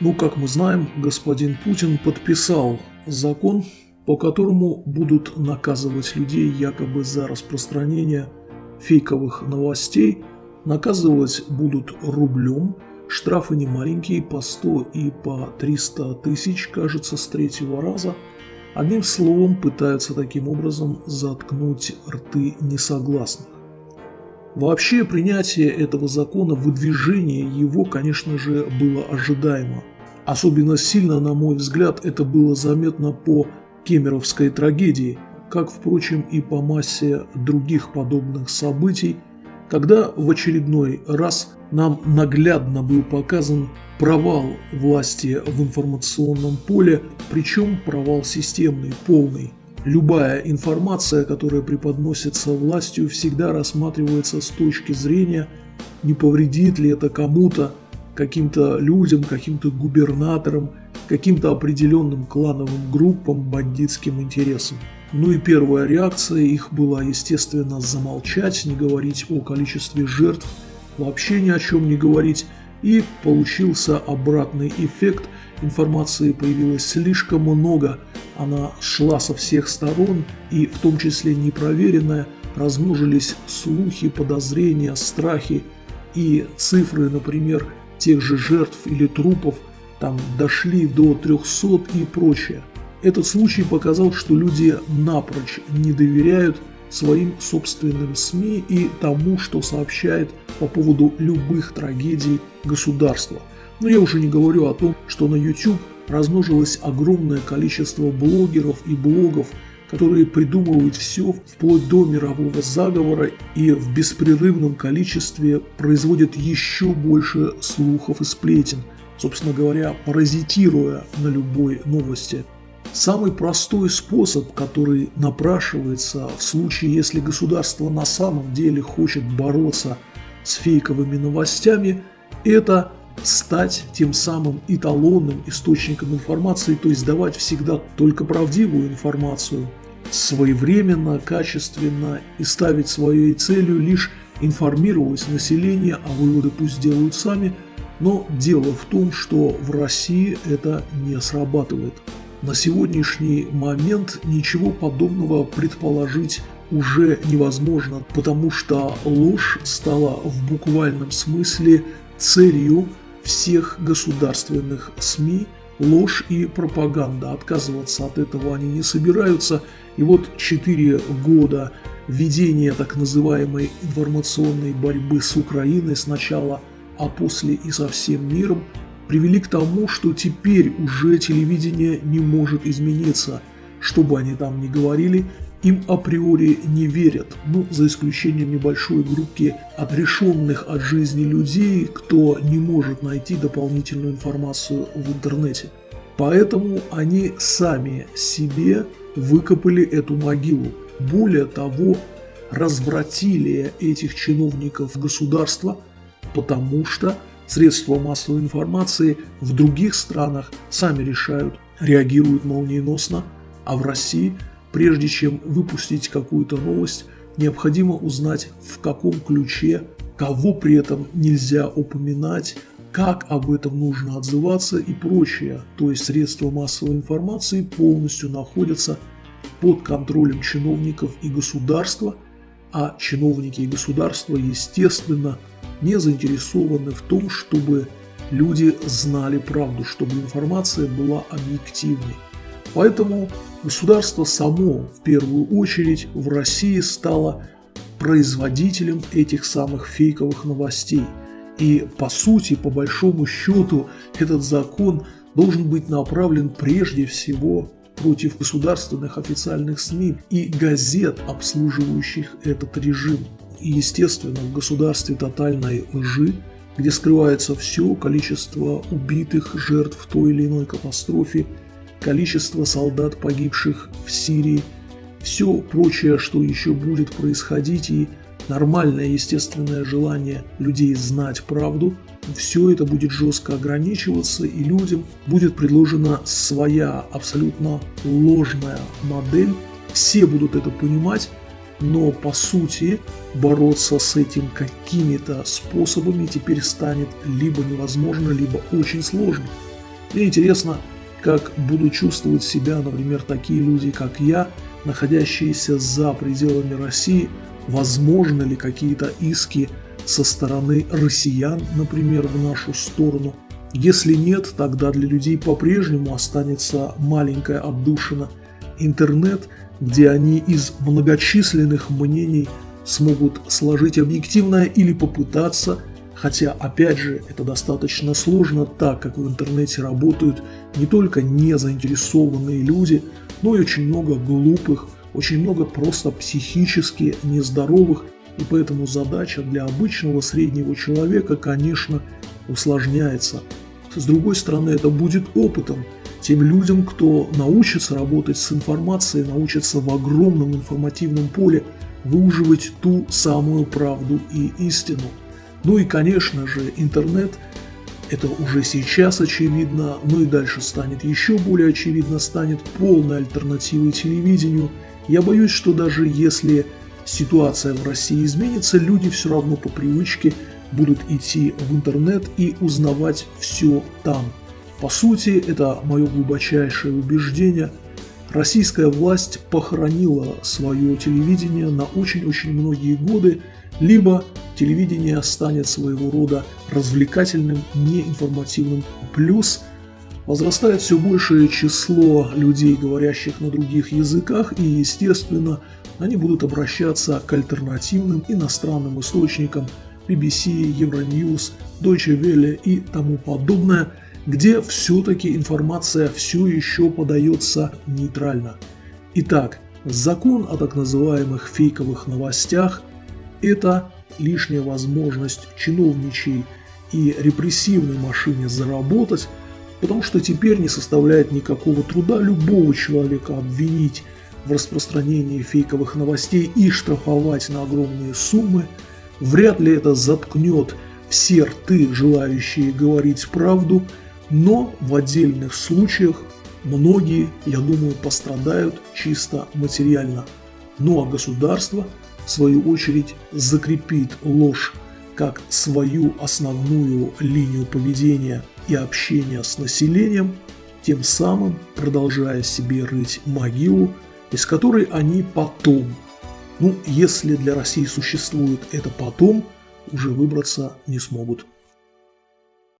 Ну, как мы знаем, господин Путин подписал закон, по которому будут наказывать людей якобы за распространение фейковых новостей. Наказывать будут рублем, штрафы не маленькие, по 100 и по 300 тысяч, кажется, с третьего раза. Одним словом, пытаются таким образом заткнуть рты несогласных. Вообще принятие этого закона, выдвижение его, конечно же, было ожидаемо. Особенно сильно, на мой взгляд, это было заметно по кемеровской трагедии, как, впрочем, и по массе других подобных событий, когда в очередной раз нам наглядно был показан провал власти в информационном поле, причем провал системный, полный. Любая информация, которая преподносится властью, всегда рассматривается с точки зрения, не повредит ли это кому-то, каким-то людям, каким-то губернаторам, каким-то определенным клановым группам, бандитским интересам. Ну и первая реакция их была, естественно, замолчать, не говорить о количестве жертв, вообще ни о чем не говорить, и получился обратный эффект. Информации появилось слишком много, она шла со всех сторон, и в том числе непроверенная, размножились слухи, подозрения, страхи и цифры, например, тех же жертв или трупов, там дошли до 300 и прочее. Этот случай показал, что люди напрочь не доверяют своим собственным СМИ и тому, что сообщает по поводу любых трагедий государства. Но я уже не говорю о том, что на YouTube размножилось огромное количество блогеров и блогов, которые придумывают все вплоть до мирового заговора и в беспрерывном количестве производят еще больше слухов и сплетен, собственно говоря, паразитируя на любой новости. Самый простой способ, который напрашивается в случае, если государство на самом деле хочет бороться с фейковыми новостями, это стать тем самым эталонным источником информации, то есть давать всегда только правдивую информацию, своевременно, качественно и ставить своей целью лишь информировать население, а выводы пусть делают сами, но дело в том, что в России это не срабатывает. На сегодняшний момент ничего подобного предположить уже невозможно, потому что ложь стала в буквальном смысле целью всех государственных СМИ, ложь и пропаганда. Отказываться от этого они не собираются. И вот 4 года ведения так называемой информационной борьбы с Украиной сначала, а после и со всем миром – привели к тому, что теперь уже телевидение не может измениться. Что бы они там ни говорили, им априори не верят, ну, за исключением небольшой группки отрешенных от жизни людей, кто не может найти дополнительную информацию в интернете. Поэтому они сами себе выкопали эту могилу. Более того, развратили этих чиновников государства, потому что Средства массовой информации в других странах сами решают, реагируют молниеносно, а в России, прежде чем выпустить какую-то новость, необходимо узнать в каком ключе, кого при этом нельзя упоминать, как об этом нужно отзываться и прочее. То есть средства массовой информации полностью находятся под контролем чиновников и государства, а чиновники и государство, естественно, не заинтересованы в том, чтобы люди знали правду, чтобы информация была объективной. Поэтому государство само в первую очередь в России стало производителем этих самых фейковых новостей. И по сути, по большому счету, этот закон должен быть направлен прежде всего против государственных официальных СМИ и газет, обслуживающих этот режим. И, естественно, в государстве тотальной лжи, где скрывается все количество убитых, жертв той или иной катастрофе, количество солдат, погибших в Сирии, все прочее, что еще будет происходить, и нормальное естественное желание людей знать правду, все это будет жестко ограничиваться, и людям будет предложена своя абсолютно ложная модель. Все будут это понимать, но по сути бороться с этим какими-то способами теперь станет либо невозможно, либо очень сложно. Мне интересно, как будут чувствовать себя, например, такие люди, как я, находящиеся за пределами России, возможно ли какие-то иски со стороны россиян, например, в нашу сторону. Если нет, тогда для людей по-прежнему останется маленькая отдушина интернет, где они из многочисленных мнений смогут сложить объективное или попытаться, хотя опять же это достаточно сложно, так как в интернете работают не только незаинтересованные люди, но и очень много глупых, очень много просто психически нездоровых, и поэтому задача для обычного среднего человека, конечно, усложняется. С другой стороны, это будет опытом тем людям, кто научится работать с информацией, научится в огромном информативном поле выуживать ту самую правду и истину. Ну и, конечно же, интернет – это уже сейчас очевидно, но и дальше станет еще более очевидно, станет полной альтернативой телевидению. Я боюсь, что даже если ситуация в России изменится, люди все равно по привычке будут идти в интернет и узнавать все там. По сути, это мое глубочайшее убеждение. Российская власть похоронила свое телевидение на очень-очень многие годы, либо телевидение станет своего рода развлекательным, неинформативным. Плюс возрастает все большее число людей, говорящих на других языках, и, естественно, они будут обращаться к альтернативным иностранным источникам BBC, Euronews, Deutsche Welle и тому подобное, где все-таки информация все еще подается нейтрально. Итак, закон о так называемых фейковых новостях – это лишняя возможность чиновничьей и репрессивной машине заработать, потому что теперь не составляет никакого труда любого человека обвинить в распространении фейковых новостей и штрафовать на огромные суммы, вряд ли это заткнет все рты, желающие говорить правду, но в отдельных случаях многие, я думаю, пострадают чисто материально. Ну а государство, в свою очередь, закрепит ложь как свою основную линию поведения и общения с населением, тем самым продолжая себе рыть могилу из которой они потом, ну если для России существует это потом, уже выбраться не смогут.